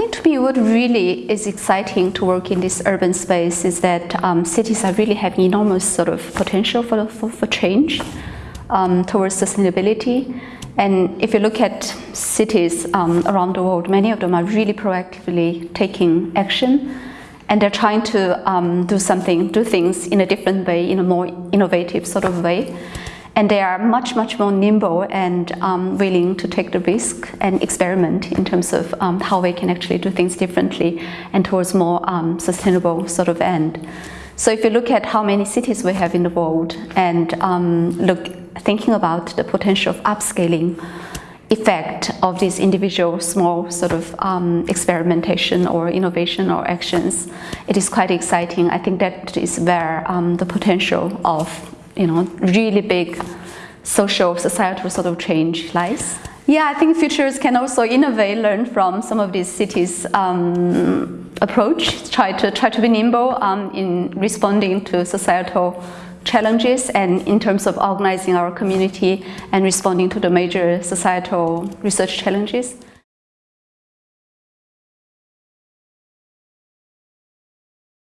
think to me what really is exciting to work in this urban space is that um, cities are really having enormous sort of potential for, for, for change um, towards sustainability. And if you look at cities um, around the world, many of them are really proactively taking action and they're trying to um, do something, do things in a different way, in a more innovative sort of way. And they are much, much more nimble and um, willing to take the risk and experiment in terms of um, how they can actually do things differently and towards more um, sustainable sort of end. So if you look at how many cities we have in the world and um, look, thinking about the potential of upscaling effect of these individual small sort of um, experimentation or innovation or actions, it is quite exciting. I think that is where um, the potential of you know, really big social, societal sort of change lies. Yeah, I think futures can also innovate, learn from some of these cities' um, approach, try to try to be nimble um, in responding to societal challenges and in terms of organizing our community and responding to the major societal research challenges.